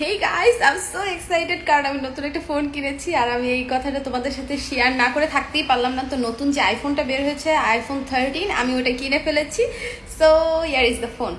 Hey guys I am so excited কারণ আমি নতুন একটা ফোন কিনেছি আর আমি এই কথাটা তোমাদের সাথে শেয়ার না করে থাকতেই পারলাম না। তো নতুন যে আইফোনটা বের হয়েছে আইফোন থার্টিন আমি ওটা কিনে ফেলেছি। So year is the phone